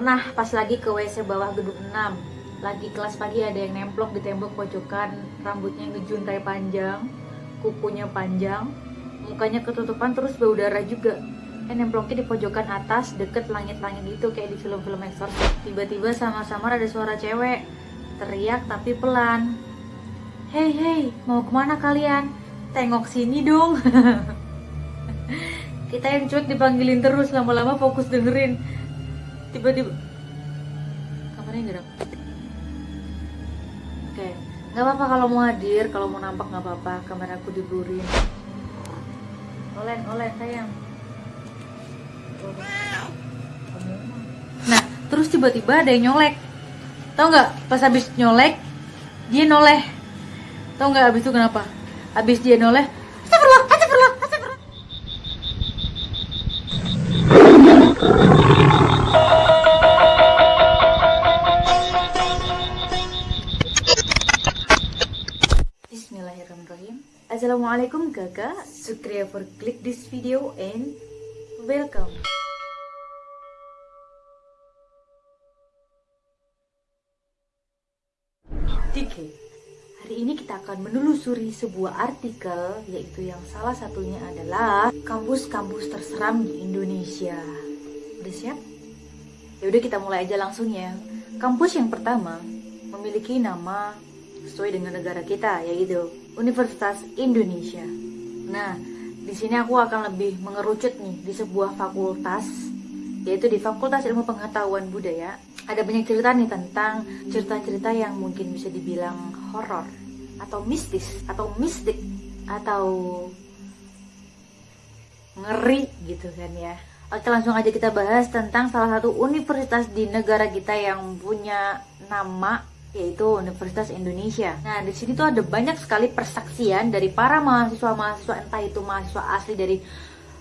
pernah pas lagi ke WC bawah gedung 6 lagi kelas pagi ada yang nemplok di tembok pojokan rambutnya ngejuntai panjang kukunya panjang mukanya ketutupan terus bau darah juga. Kan nemploknya di pojokan atas deket langit-langit itu kayak di film-film exorcist tiba-tiba sama-sama ada suara cewek teriak tapi pelan. Hei hei mau ke mana kalian? Tengok sini dong. Kita yang cuek dipanggilin terus lama-lama fokus dengerin tiba-tiba. Kamarnya gerak oke. Nggak apa-apa kalau mau hadir kalau mau nampak nggak apa-apa. Kamera aku diblurin olen olen sayang. Nah terus tiba-tiba ada yang nyolek. Tau nggak? Pas habis nyolek dia noleh. Tau nggak habis itu kenapa? Habis dia noleh Kakak Sukriya for click this video and welcome. Dike Hari ini kita akan menelusuri sebuah artikel Yaitu yang salah satunya adalah Kampus-kampus terseram di Indonesia. Udah siap? Ya udah kita mulai aja langsung ya. Kampus yang pertama memiliki nama sesuai dengan negara kita yaitu Universitas Indonesia. Nah, di sini aku akan lebih mengerucut nih di sebuah fakultas yaitu di Fakultas Ilmu Pengetahuan Budaya. Ada banyak cerita nih tentang cerita-cerita yang mungkin bisa dibilang horor atau mistis atau mistik atau ngeri gitu kan ya. Oke langsung aja kita bahas tentang salah satu universitas di negara kita yang punya nama yaitu Universitas Indonesia. Nah, di sini tuh ada banyak sekali persaksian dari para mahasiswa-mahasiswa entah itu mahasiswa asli dari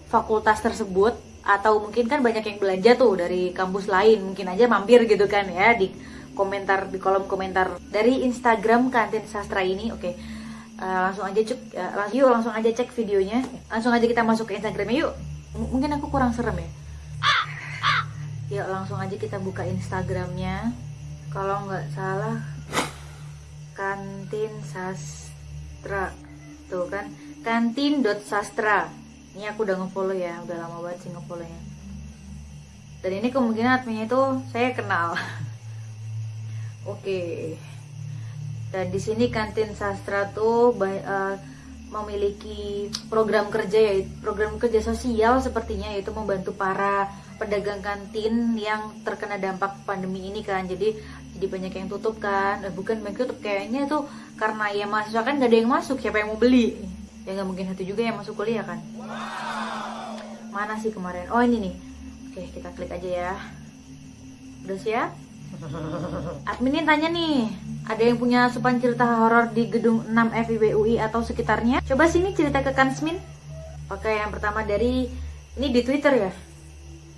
fakultas tersebut atau mungkin kan banyak yang belanja tuh dari kampus lain, mungkin aja mampir gitu kan ya di komentar di kolom komentar dari Instagram kantin sastra ini. Oke. Uh, langsung aja cek uh, yuk langsung aja cek videonya. Langsung aja kita masuk ke Instagramnya yuk. M mungkin aku kurang serem ya. Yuk langsung aja kita buka Instagramnya kalau nggak salah kantin sastra. Tuh kan kantin dot sastra ini aku udah ngefollow ya udah lama banget sih ngefollownya. Dan ini kemungkinan adminnya itu saya kenal. Oke. Dan di sini kantin sastra tuh uh, memiliki program kerja ya program kerja sosial sepertinya yaitu membantu para pedagang kantin yang terkena dampak pandemi ini kan. Jadi jadi banyak yang tutup kan. Eh, bukan banyak tutup kayaknya tuh karena ya mahasiswa kan gak ada yang masuk siapa yang mau beli? Ya nggak mungkin satu juga yang masuk kuliah kan. Mana sih kemarin? Oh ini nih. Oke kita klik aja ya. Udah siap? Adminin tanya nih ada yang punya supan cerita horor di gedung 6 FIB UI atau sekitarnya? Coba sini cerita ke Kansmin. Oke yang pertama dari ini di Twitter ya?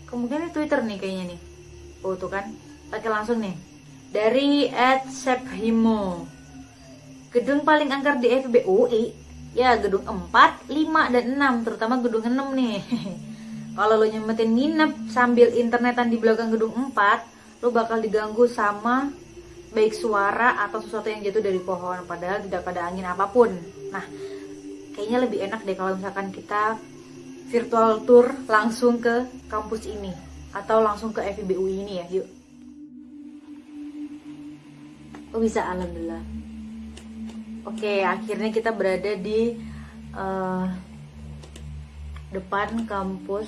Kemungkinan Twitter nih kayaknya nih. Oh tuh kan. Pakai langsung nih dari Ed Sephimo gedung paling angker di FB UI ya gedung 4, 5, dan 6 terutama gedung 6 nih. Kalau lo nyempetin nginep sambil internetan di belakang gedung 4 lo bakal diganggu sama baik suara atau sesuatu yang jatuh dari pohon. Padahal tidak pada angin apa pun. Nah kayaknya lebih enak deh kalau misalkan kita virtual tour langsung ke kampus ini. Atau langsung ke FIB UI ini ya yuk Oh bisa, alhamdulillah. Oke, akhirnya kita berada di uh, depan kampus,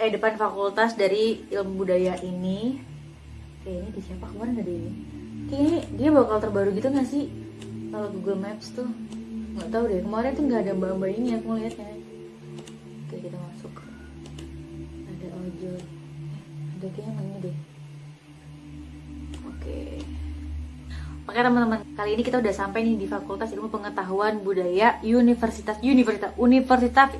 eh depan fakultas dari ilmu budaya ini. Oke, ini di siapa kemarin ada ini? Kayaknya dia bakal terbaru gitu nggak sih? Kalau Google Maps tuh nggak tahu deh. Kemarin tuh nggak ada mbak-mbak ini aku ngeliatnya. Oke, kita masuk. Ada ojol. Ada kayaknya ini deh. Oke teman-teman, kali ini kita udah sampai nih di Fakultas Ilmu Pengetahuan Budaya Universitas Universitas Universitas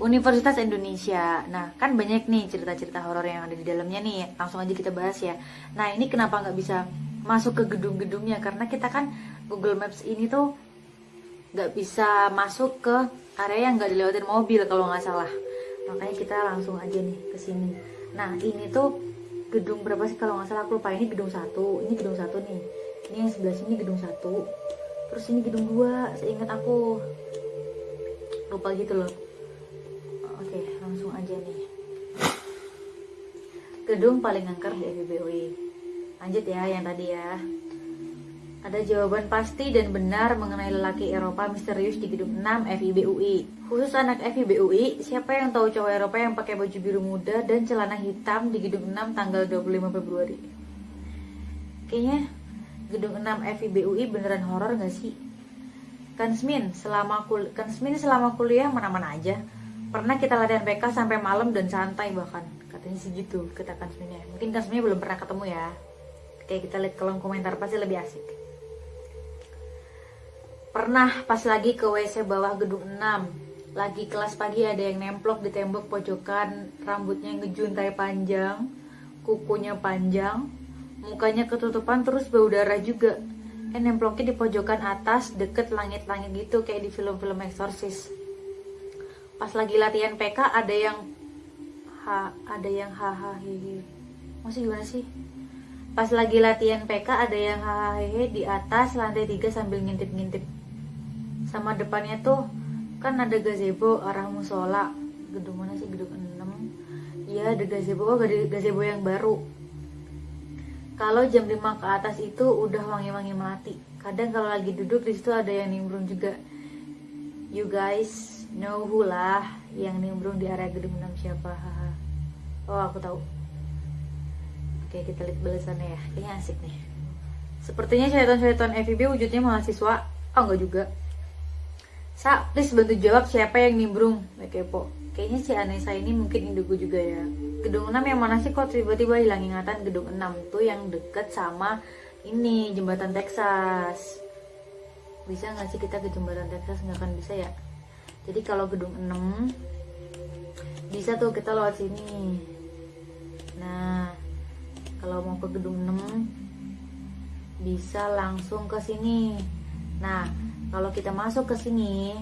Universitas Indonesia. Nah, kan banyak nih cerita-cerita horor yang ada di dalamnya nih. Langsung aja kita bahas ya. Nah, ini kenapa nggak bisa masuk ke gedung-gedungnya? Karena kita kan Google Maps ini tuh nggak bisa masuk ke area yang nggak dilewatin mobil kalau nggak salah. Makanya kita langsung aja nih ke sini. nah ini tuh gedung berapa sih kalau nggak salah aku lupa ini gedung satu ini gedung satu nih ini yang sebelah sini gedung satu. Terus ini gedung dua seingat aku. Lupa gitu loh. Oke langsung aja nih. Gedung paling angker di FIBUI lanjut ya yang tadi ya. Ada jawaban pasti dan benar mengenai lelaki Eropa misterius di gedung 6 FIBUI. Khusus anak FIBUI, siapa yang tahu cowok Eropa yang pakai baju biru muda dan celana hitam di gedung 6 tanggal 25 Februari? Kayaknya gedung 6 FIBUI beneran horor gak sih? Kansmin selama kul Kansmin selama kuliah mana-mana aja. Pernah kita latihan PK sampai malam dan santai bahkan. Katanya sih gitu kata Kansminnya. Mungkin Kansminnya belum pernah ketemu ya. Kayak kita lihat kolom komentar pasti lebih asik. Pernah pas lagi ke WC bawah gedung 6 Lagi kelas pagi ada yang nemplok di tembok pojokan Rambutnya ngejuntai panjang Kukunya panjang Mukanya ketutupan terus bau darah juga. Eh nemploknya di pojokan atas deket langit-langit gitu Kayak di film-film eksorsis Pas lagi latihan PK ada yang ha, Ada yang hahaha. Masih gimana sih? Pas lagi latihan PK ada yang hahaha di atas lantai 3 sambil ngintip-ngintip. Sama depannya tuh kan ada gazebo arah musola. Gedung mana sih? Gedung 6 iya ada gazebo. Oh gazebo yang baru kalau jam 5 ke atas itu udah wangi-wangi melati. Kadang kalau lagi duduk di situ ada yang nimbrung juga. You guys know who lah yang nimbrung di area gedung 6 siapa oh aku tahu. Oke kita lihat balasannya ya. Ini asik nih. Sepertinya syaitan-syaitan FIB wujudnya mahasiswa. Oh enggak juga Sa, please bantu jawab siapa yang nimbrung. Kepo. Kayaknya si Anessa ini mungkin indigo juga ya. Gedung 6 yang mana sih kok tiba-tiba hilang ingatan? Gedung 6 tuh yang deket sama ini jembatan Texas. Bisa gak sih kita ke jembatan Texas? Nggak akan bisa ya? Jadi kalau gedung 6 Bisa tuh kita lewat sini. Nah Kalau mau ke gedung 6 Bisa langsung ke sini. Nah kalau kita masuk ke sini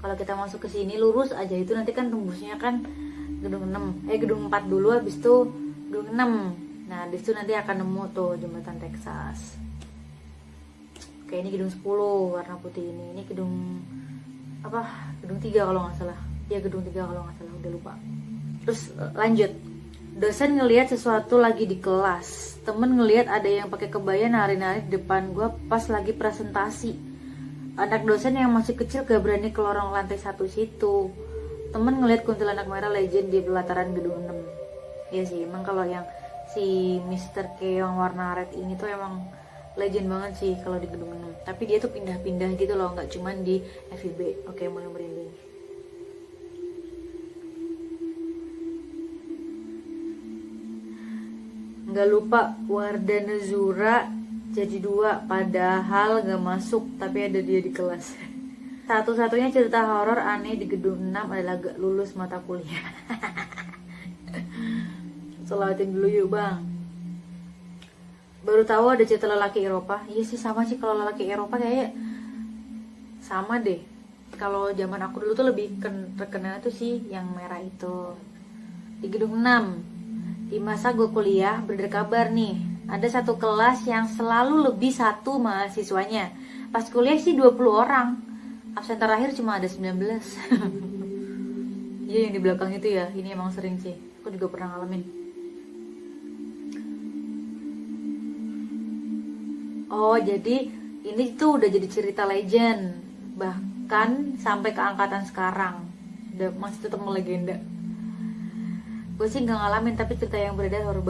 kalau kita masuk ke sini lurus aja. Itu nanti kan tembusnya kan gedung 6 eh gedung 4 dulu habis itu gedung 6 nah situ nanti akan nemu tuh jembatan Texas. Oke ini gedung 10 warna putih ini. Ini gedung apa gedung 3 kalau nggak salah. Ya gedung 3 kalau nggak salah udah lupa. Terus eh, lanjut. Dosen ngelihat sesuatu lagi di kelas. Temen ngelihat ada yang pakai kebaya nari-nari di depan gue pas lagi presentasi anak dosen yang masih kecil gak berani ke lorong lantai satu situ. Temen ngeliat kuntilanak merah legend di pelataran gedung 6 ya sih emang kalau yang si Mr. K yang warna red ini tuh emang legend banget sih kalau di gedung 6 tapi dia tuh pindah-pindah gitu loh nggak cuman di FIB oke mulai merinding. Nggak lupa Wardana Zura jadi dua padahal gak masuk tapi ada dia di kelas. Satu-satunya cerita horor aneh di gedung 6 adalah gak lulus mata kuliah. Selawatin dulu yuk bang. Baru tahu ada cerita lelaki Eropa. Iya sih sama sih kalau lelaki Eropa kayak sama deh. Kalau zaman aku dulu tuh lebih terkenal tuh sih yang merah itu. Di gedung 6 di masa gue kuliah kabar nih ada satu kelas yang selalu lebih satu mahasiswanya. Pas kuliah sih 20 orang. Absen terakhir cuma ada 19. Iya yang di belakang itu ya, ini emang sering sih. Aku juga pernah ngalamin. Oh, jadi ini tuh udah jadi cerita legend. Bahkan sampai ke angkatan sekarang. Masih tetap melegenda. Gue sih gak ngalamin, tapi cerita yang beredar horror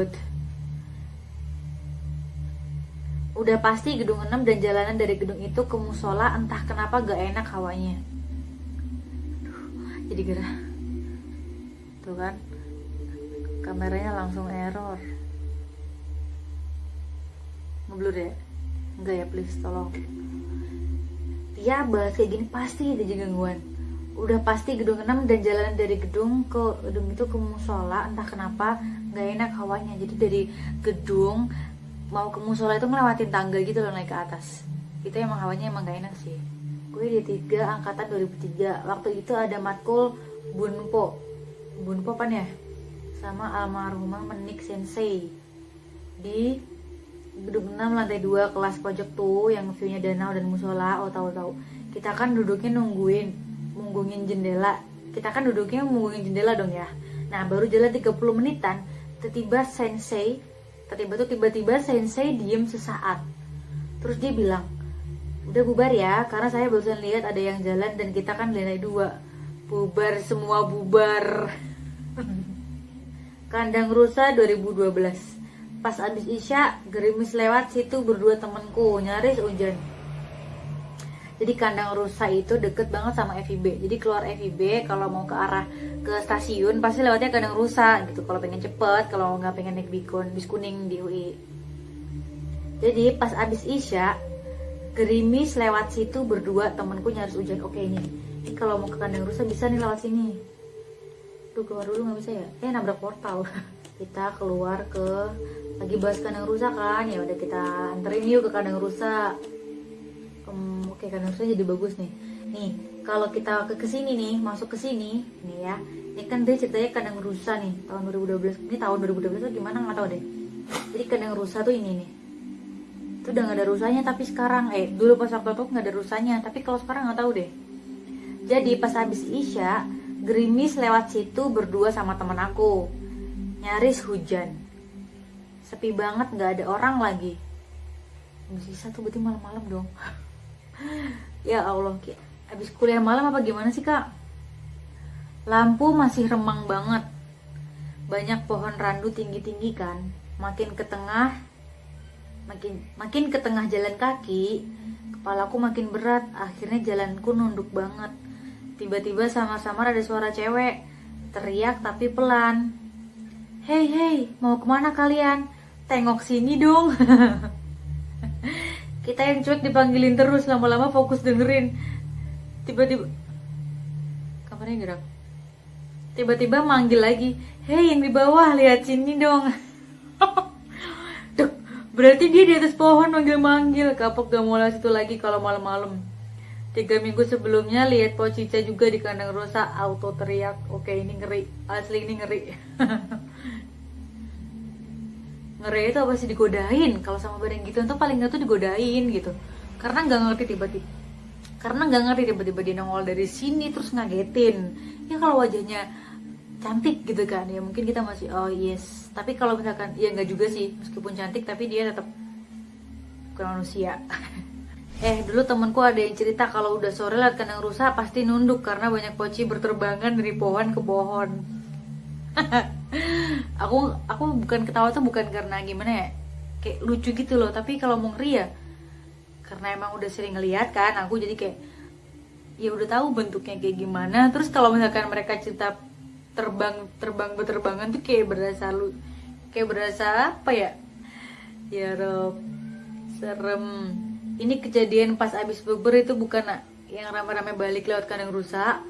Udah pasti gedung 6 dan jalanan dari gedung itu ke musola entah kenapa gak enak hawanya. Jadi gerah. Tuh kan. Kameranya langsung error. Ngeblur ya? Enggak ya please tolong. Ya bahas kayak gini pasti ada gangguan. Udah pasti gedung 6 dan jalanan dari gedung ke gedung itu ke musola entah kenapa nggak enak hawanya. Jadi dari gedung mau ke musola itu ngelewatin tangga gitu loh naik ke atas. Itu emang hawanya emang gak enak sih. Gue di tiga angkatan 2003 waktu itu ada matkul bunpo. Bunpo apa ya? Sama almarhumah Menik Sensei. Di gedung 6 lantai 2 kelas pojok tuh yang view-nya danau dan musola oh tahu tahu. Kita kan duduknya nungguin munggungin jendela. Kita kan duduknya munggungin jendela dong ya. Nah baru jalan 30 menitan tiba-tiba sensei tiba-tiba tuh tiba-tiba sensei diem sesaat. Terus dia bilang udah bubar ya karena saya barusan lihat ada yang jalan dan kita kan lantai dua. Bubar semua bubar. Kandang rusa 2012 Pas abis Isya, gerimis lewat situ berdua temenku, nyaris hujan. Jadi kandang rusa itu deket banget sama FIB. Jadi keluar FIB kalau mau ke arah ke stasiun pasti lewatnya kandang rusa gitu. Kalau pengen cepet, kalau nggak pengen naik bikon, bis kuning di UI. Jadi pas abis Isya, gerimis lewat situ berdua temenku nyaris hujan. Oke ini, ini kalau mau ke kandang rusa bisa nih lewat sini. Tuh keluar dulu nggak bisa ya? Eh nabrak portal. Kita keluar ke lagi bahas kandang rusak kan ya udah kita anterin yuk ke kandang rusak um, oke rusak jadi bagus nih. Nih kalau kita ke ke sini nih masuk ke sini nih ya. Ini kan dia ceritanya kandang rusak nih tahun 2012 ini tahun 2012 tuh gimana? Nggak tahu deh. Jadi kandang rusak tuh ini nih. Itu udah nggak ada rusanya tapi sekarang eh dulu pas aku nggak ada rusanya tapi kalau sekarang nggak tahu deh. Jadi pas habis isya gerimis lewat situ berdua sama teman aku. Nyaris hujan. Sepi banget nggak ada orang lagi. Bisa tuh berarti malam-malam dong ya Allah habis kuliah malam apa gimana sih kak? Lampu masih remang banget. Banyak pohon randu tinggi-tinggi kan? Makin ke tengah makin makin ke tengah jalan kaki kepalaku makin berat. Akhirnya jalanku nunduk banget. Tiba-tiba sama-sama ada suara cewek. Teriak tapi pelan. Hei hei mau ke mana kalian? Tengok sini dong kita yang cuek dipanggilin terus lama-lama fokus dengerin. Tiba-tiba kamarnya gerak. Tiba-tiba manggil lagi hei yang di bawah lihat sini dong. Duh, berarti dia di atas pohon manggil-manggil. Kapok gak mau situ lagi kalau malam-malam. Tiga minggu sebelumnya lihat Pocica juga di kandang rusa auto teriak. Oke ini ngeri. Asli ini ngeri ngeri itu apa sih? Digodain. Kalau sama barang gitu itu paling nggak tuh digodain gitu. Karena nggak ngerti tiba-tiba. Karena nggak ngerti tiba-tiba dia nongol dari sini terus ngagetin. Ya kalau wajahnya cantik gitu kan ya mungkin kita masih oh yes. Tapi kalau misalkan ya nggak juga sih. Meskipun cantik tapi dia tetap bukan manusia. Eh dulu temanku ada yang cerita kalau udah sore lihat kandang rusa pasti nunduk karena banyak poci berterbangan dari pohon ke pohon aku aku bukan ketawa tuh bukan karena gimana ya kayak lucu gitu loh. Tapi kalau mau ngeri ya karena emang udah sering ngeliat kan aku jadi kayak ya udah tahu bentuknya kayak gimana. Terus kalau misalkan mereka cerita terbang terbang berterbangan tuh kayak berasa lu kayak berasa apa ya? Ya Rob serem. Ini kejadian pas abis bubur itu bukan yang rame-rame balik lewat kandang rusak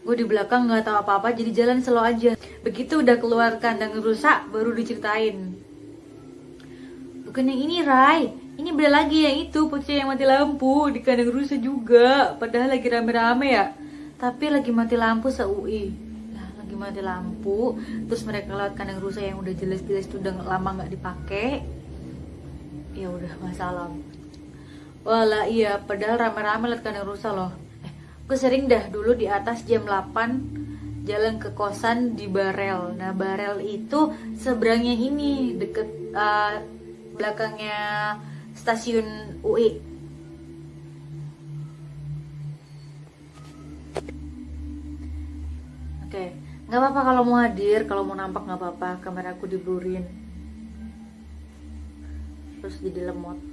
gue di belakang nggak tahu apa-apa jadi jalan slow aja. Begitu udah keluar kandang rusak baru diceritain. Bukan yang ini Rai ini beda lagi yang itu pocong yang mati lampu di kandang rusak juga. Padahal lagi rame-rame ya. Tapi lagi mati lampu se UI nah lagi mati lampu terus mereka lewat kandang rusak yang udah jelas-jelas tuh udah lama nggak dipakai. Ya udah masalah. Wala iya padahal rame-rame lewat kandang rusak loh gue sering dah dulu di atas jam 8 jalan ke kosan di Barel nah Barel itu seberangnya ini deket uh, belakangnya stasiun UI Oke, nggak apa-apa kalau mau hadir, kalau mau nampak nggak apa-apa. Kameraku diblurin, terus jadi lemot.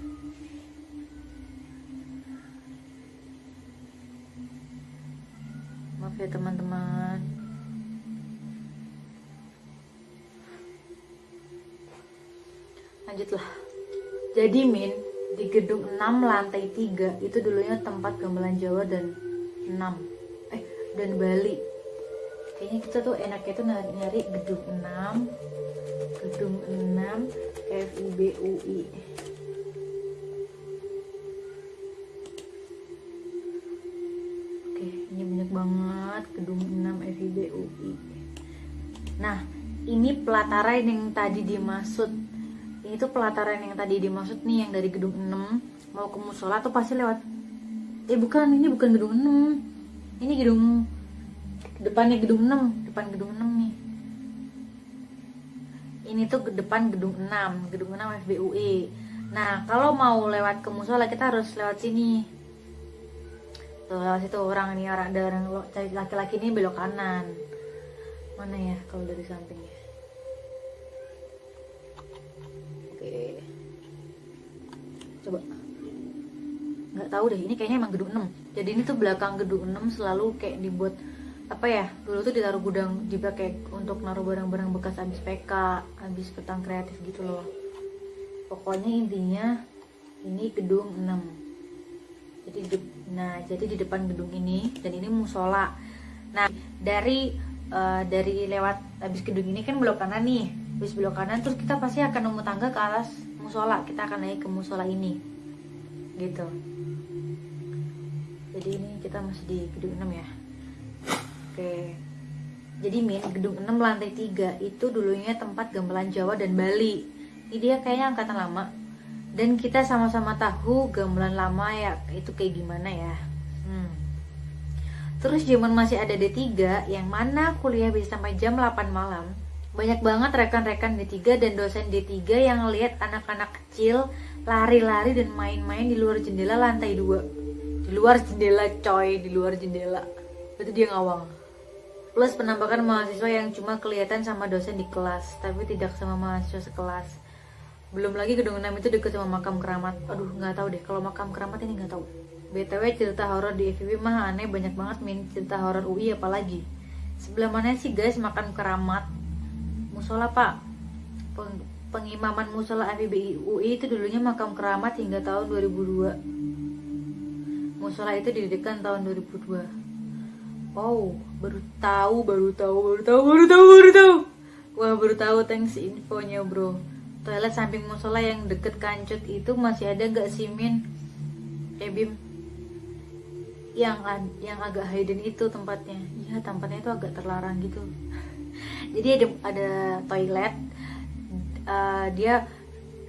Maaf ya teman-teman. Lanjutlah. Jadi Min di gedung 6 lantai 3 itu dulunya tempat gamelan Jawa dan 6 eh dan Bali. Kayaknya kita tuh enaknya tuh nyari, gedung 6 gedung 6 FIBUI banget gedung 6 FIB UI pelataran yang tadi dimaksud. Ini tuh pelataran yang tadi dimaksud nih yang dari gedung 6 mau ke musola tuh pasti lewat. Eh bukan. Ini bukan gedung 6 ini gedung depannya gedung 6 depan gedung 6 nih. Ini tuh ke depan gedung 6 gedung 6 FBUE nah kalau mau lewat ke musola kita harus lewat sini. Tuh lewat situ. Orang ini orang ada orang laki-laki ini belok kanan. Mana ya kalau dari sampingnya oke coba. Nggak tahu deh ini kayaknya emang gedung 6 jadi ini tuh belakang gedung 6 selalu kayak dibuat apa ya dulu tuh ditaruh gudang dipakai untuk naruh barang-barang bekas habis PK habis petang kreatif gitu loh. Pokoknya intinya ini gedung 6 jadi di, nah jadi di depan gedung ini dan ini musola. Nah dari uh, dari lewat habis gedung ini kan belok kanan nih habis belok kanan terus kita pasti akan nemu tangga ke atas musola kita akan naik ke musola ini gitu jadi ini kita masih di gedung 6 ya Oke. Jadi Min, gedung 6 lantai 3 itu dulunya tempat gamelan Jawa dan Bali. Ini dia kayaknya angkatan lama. Dan kita sama-sama tahu gamelan lama ya itu kayak gimana ya. Hmm. Terus zaman masih ada D3 yang mana kuliah bisa sampai jam 8 malam. Banyak banget rekan-rekan D3 dan dosen D3 yang lihat anak-anak kecil lari-lari dan main-main di luar jendela lantai 2. Di luar jendela coy, di luar jendela. Itu dia ngawang. Plus penampakan mahasiswa yang cuma kelihatan sama dosen di kelas tapi tidak sama mahasiswa sekelas. Belum lagi gedung 6 itu deket sama makam keramat. Aduh nggak tahu deh kalau makam keramat ini nggak tahu. Btw cerita horor di FIB mah aneh banyak banget min cerita horor UI apalagi. Sebelah mana sih guys makam keramat musola pak Peng pengimaman musola FIB UI itu dulunya makam keramat hingga tahun 2002 musola itu didirikan tahun 2002 Wow, baru tahu, baru tahu, baru tahu, baru tahu, baru tahu. Wah, baru tahu thanks infonya, bro. Toilet samping musola yang deket kancut itu masih ada gak sih, Min? Eh, Bim. Yang yang agak hidden itu tempatnya. Iya, tempatnya itu agak terlarang gitu. Jadi ada ada toilet. Uh, dia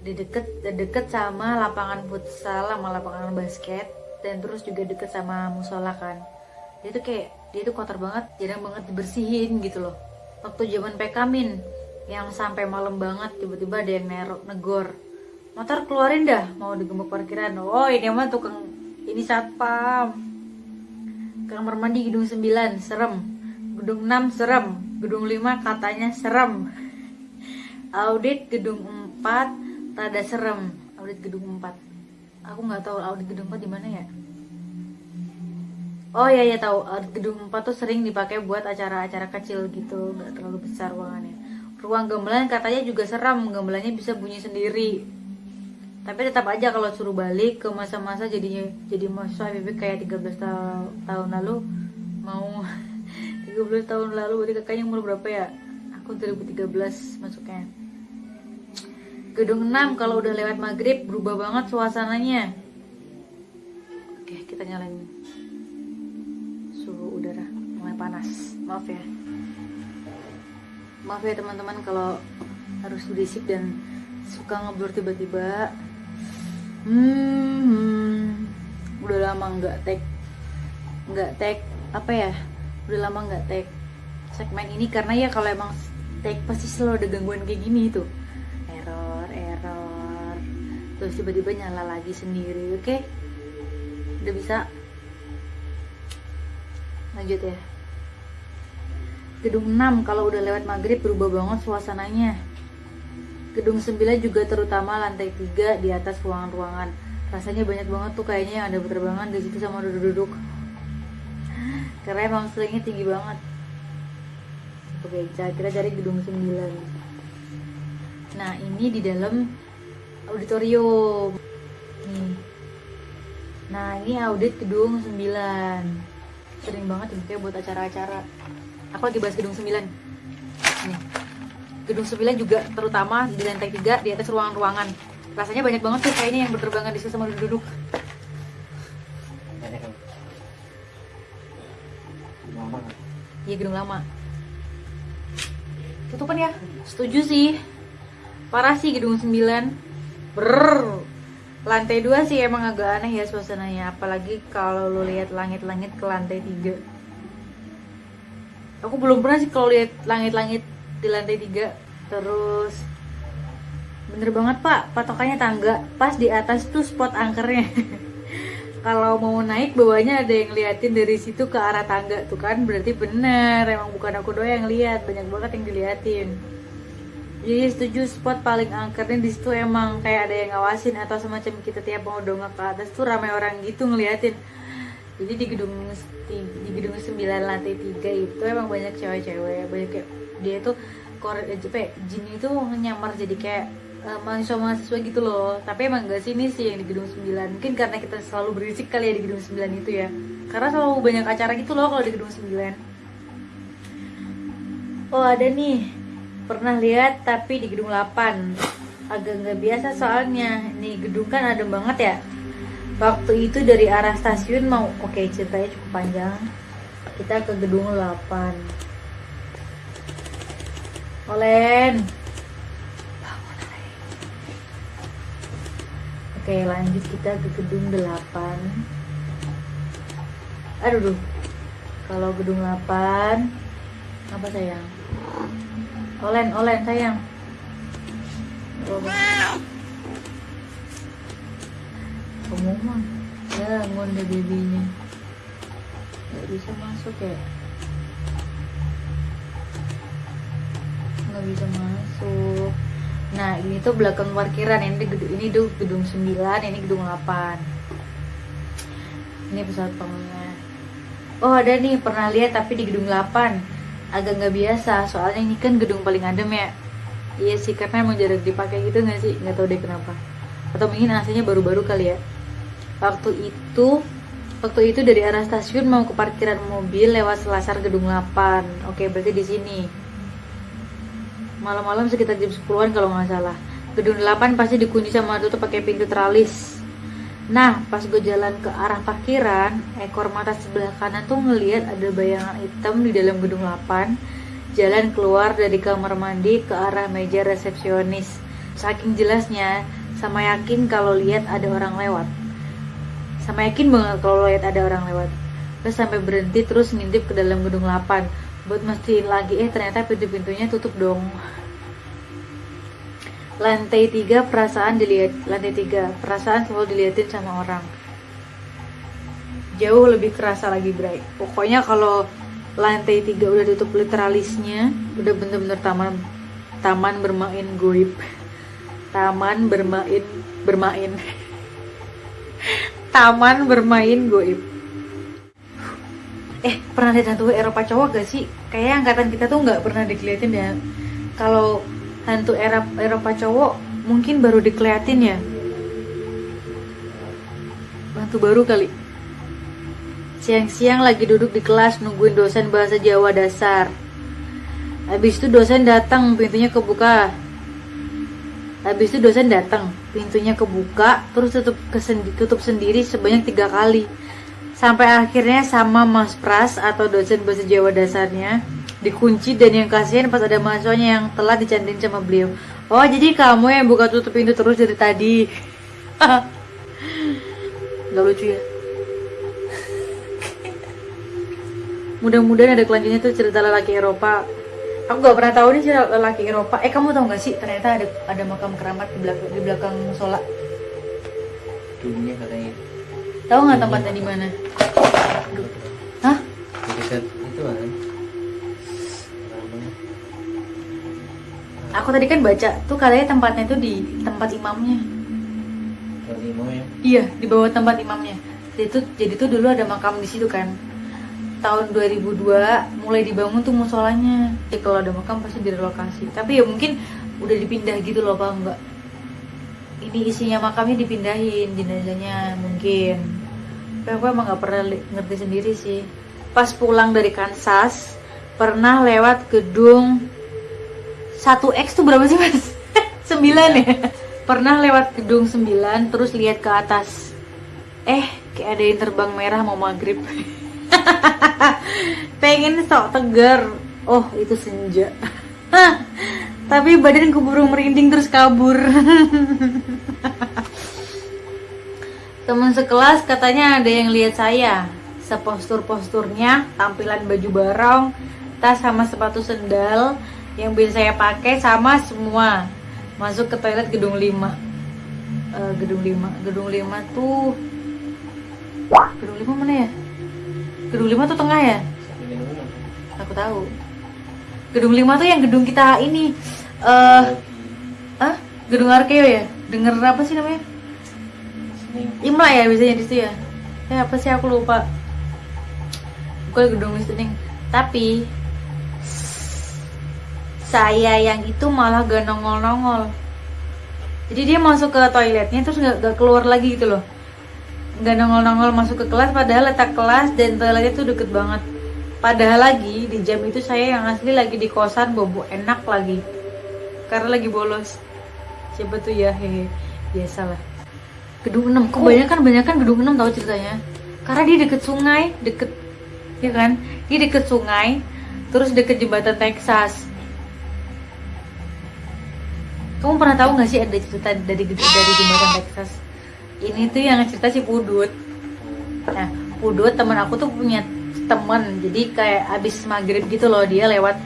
di deket deket sama lapangan futsal sama lapangan basket dan terus juga deket sama musola kan. Dia tuh kayak dia tuh kotor banget jarang banget dibersihin gitu loh. Waktu zaman PK min yang sampai malam banget tiba-tiba ada yang nerok negor. Motor keluarin dah mau digembok parkiran. Oh ini mah tukang ini satpam. Kamar mandi gedung 9 serem gedung 6 serem. Gedung 5 katanya serem. Audit gedung 4 rada serem. Audit gedung 4 aku nggak tahu audit gedung 4 di mana ya. Oh iya ya tahu. Gedung 4 tuh sering dipakai buat acara-acara kecil gitu, nggak terlalu besar ruangannya. Ruang gamelan katanya juga seram, gamelannya bisa bunyi sendiri. Tapi tetap aja kalau suruh balik ke masa-masa jadinya jadi mahasiswa kayak 13 tahun, tahun lalu mau 13 tahun lalu berarti kakaknya umur berapa ya? Aku 2013 masuknya. Gedung 6 kalau udah lewat maghrib berubah banget suasananya. Oke, kita nyalain panas maaf ya maaf ya teman-teman kalau harus berisik dan suka ngeblur tiba-tiba hmm, udah lama nggak tag nggak tag apa ya udah lama nggak tag segmen ini karena ya kalau emang tag pasti selalu ada gangguan kayak gini tuh error error terus tiba-tiba nyala lagi sendiri oke okay? udah bisa lanjut ya Gedung 6 kalau udah lewat maghrib berubah banget suasananya. Gedung 9 juga terutama lantai 3 di atas ruangan-ruangan. Rasanya banyak banget tuh kayaknya yang ada berterbangan di situ sama duduk-duduk. Karena emang tinggi banget. Oke, kita cari gedung 9. Nah, ini di dalam auditorium. Nih. Nah, ini audit gedung 9. Sering banget dipakai buat acara-acara aku lagi bahas gedung 9 nih gedung 9 juga terutama di lantai 3 di atas ruangan-ruangan rasanya banyak banget tuh kayaknya yang berterbangan di situ sama duduk-duduk iya gedung lama. Tutupan ya? Setuju sih. Parah sih gedung 9 Brrr. lantai 2 sih emang agak aneh ya suasananya. Apalagi kalau lo lihat langit-langit ke lantai 3 aku belum pernah sih kalau lihat langit-langit di lantai 3 terus bener banget pak. Patokannya tangga. Pas di atas tuh spot angkernya kalau mau naik bawahnya ada yang liatin dari situ ke arah tangga tuh kan. Berarti bener emang bukan aku doang yang lihat banyak banget yang diliatin. Jadi setuju spot paling angkernya di situ emang kayak ada yang ngawasin atau semacam kita tiap mau dongak ke atas tuh ramai orang gitu ngeliatin. Jadi di gedung di gedung 9 lantai 3 itu emang banyak cewek-cewek banyak kayak dia tuh kore eh, jin itu nyamar jadi kayak uh, mahasiswa-mahasiswa gitu loh. Tapi emang gak sini sih yang di gedung 9 mungkin karena kita selalu berisik kali ya di gedung 9 itu ya. Karena selalu banyak acara gitu loh kalau di gedung 9 oh ada nih. Pernah lihat tapi di gedung 8 agak nggak biasa soalnya. Nih gedung kan adem banget ya. Waktu itu dari arah stasiun mau oke ceritanya cukup panjang. Kita ke gedung 8 Olen Oke lanjut kita ke gedung 8 Aduh duh. Kalau gedung 8 Apa sayang? Olen, olen sayang. Kamu mah Ya ngonde babynya. Gak bisa masuk ya? Gak bisa masuk Nah ini tuh belakang parkiran ini gedung ini tuh gedung 9 ini gedung 8 Ini pesawat pamungnya Oh ada nih pernah lihat tapi di gedung 8 Agak nggak biasa soalnya ini kan gedung paling adem ya. Iya sih karena emang jarang dipakai gitu nggak sih? Nggak tahu deh kenapa. Atau mungkin aslinya baru-baru kali ya. Waktu itu Waktu itu dari arah stasiun mau ke parkiran mobil lewat selasar gedung 8 Oke berarti di sini malam-malam sekitar jam 10-an kalau nggak salah. Gedung 8 pasti dikunci sama tutup pakai pintu teralis nah pas gue jalan ke arah parkiran ekor mata sebelah kanan tuh ngeliat ada bayangan hitam di dalam gedung 8 jalan keluar dari kamar mandi ke arah meja resepsionis. Saking jelasnya sama yakin kalau lihat ada orang lewat. Sama yakin banget kalau lihat ada orang lewat. Terus sampai berhenti terus ngintip ke dalam gedung 8 buat mastiin lagi eh ternyata pintu-pintunya tutup dong lantai tiga perasaan dilihat lantai tiga perasaan selalu diliatin sama orang. Jauh lebih kerasa lagi bright pokoknya kalau lantai tiga udah tutup literalisnya udah bener-bener taman taman bermain goib. Taman bermain bermain. Taman bermain goib. Eh pernah lihat hantu Eropa cowok gak sih? Kayak angkatan kita tuh nggak pernah dikeliatin ya. Kalau hantu Eropa, Eropa cowok mungkin baru dikeliatin ya? Hantu baru kali. Siang-siang lagi duduk di kelas nungguin dosen bahasa Jawa dasar. Habis itu dosen datang pintunya kebuka. Habis itu dosen datang pintunya kebuka terus tutup kesendi, tutup sendiri sebanyak tiga kali. Sampai akhirnya sama Mas Pras atau dosen bahasa Jawa dasarnya dikunci dan yang kasihan pas ada mahasiswanya yang telah dicantin sama beliau. Oh jadi kamu yang buka tutup pintu terus dari tadi. Nggak lucu ya? Mudah-mudahan ada kelanjutnya tuh cerita lelaki Eropa. Aku gak pernah tahu nih cerita lelaki Eropa. Eh kamu tahu gak sih ternyata ada ada makam keramat di belakang di belakang musola dunia katanya. Tahu nggak tempatnya di mana? Hah? dekat itu kan Aku tadi kan baca tuh katanya tempatnya itu di tempat imamnya. Tempat imam ya? Iya, di bawah tempat imamnya. Jadi tuh jadi tuh dulu ada makam di situ kan. Tahun 2002 mulai dibangun tuh musolanya. Jadi kalau ada makam pasti direlokasi. Tapi ya mungkin udah dipindah gitu loh, Pak enggak? Ini isinya makamnya dipindahin jenazahnya mungkin tapi aku emang gak pernah ngerti sendiri sih pas pulang dari Kansas pernah lewat gedung 1X tuh berapa sih mas? 9 ya? Pernah lewat gedung 9 terus lihat ke atas Eh kayak ada yang terbang merah mau maghrib Pengen sok tegar Oh itu senja tapi badan keburu merinding terus kabur. Teman sekelas katanya ada yang lihat saya sepostur-posturnya, tampilan baju barong, tas sama sepatu sendal yang bisa saya pakai sama semua. Masuk ke toilet gedung 5. Eh, gedung 5. Gedung 5 tuh Gedung 5 mana ya? Gedung 5 tuh tengah ya? Aku tahu. Gedung 5 tuh yang gedung kita ini eh ah, gedung Arkeo ya? Denger apa sih namanya? Imla ya biasanya di situ ya. Ya apa sih aku lupa. Bukan gedung listening. Tapi saya yang itu malah gak nongol-nongol. Jadi dia masuk ke toiletnya terus gak, gak keluar lagi gitu loh. Gak nongol-nongol masuk ke kelas padahal letak kelas dan toiletnya tuh deket banget. Padahal lagi di jam itu saya yang asli lagi di kosan bobo enak lagi. Karena lagi bolos. Siapa tuh ya hehe. Biasalah. Gedung 6, kebanyakan kebanyakan gedung 6 tahu ceritanya. Karena dia deket sungai, deket ya kan? Dia deket sungai, terus deket jembatan Texas. Kamu pernah tahu nggak sih ada cerita dari dari jembatan Texas? Ini tuh yang cerita si Pudut. Nah, Pudut teman aku tuh punya temen, jadi kayak abis maghrib gitu loh dia lewat.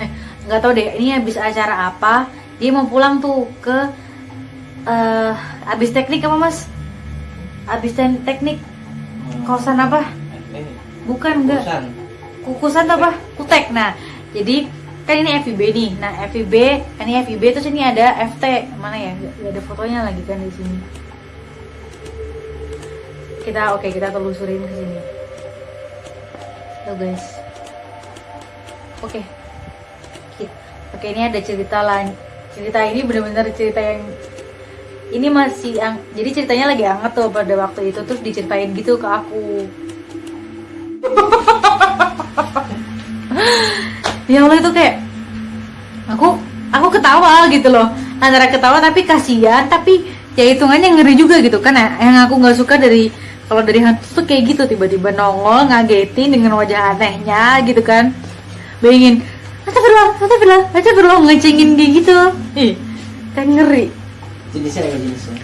Eh, nggak tahu deh, ini abis acara apa? Dia mau pulang tuh ke eh abis teknik apa mas? Abis ten- teknik kosan apa? Bukan enggak. Kukusan apa? Kutek. Nah, jadi kan ini FIB nih. Nah, FIB, ini FIB terus ini ada FT. Mana ya? Gak ada fotonya lagi kan di sini. Kita oke, kita telusurin ke sini. Tuh guys. Oke. Ki- Oke, ini ada cerita lain. Cerita ini benar-benar cerita yang ini masih yang jadi ceritanya lagi hangat tuh pada waktu itu terus diceritain gitu ke aku. ya Allah itu kayak aku aku ketawa gitu loh. Antara ketawa tapi kasihan tapi ya hitungannya ngeri juga gitu kan. Ya yang aku nggak suka dari kalau dari hantu tuh kayak gitu. Tiba-tiba nongol ngagetin dengan wajah anehnya gitu kan. Bayangin astagfirullah astagfirullah astagfirullah ngecengin kayak gitu. Ih kan ngeri. Jenisnya apa jenisnya?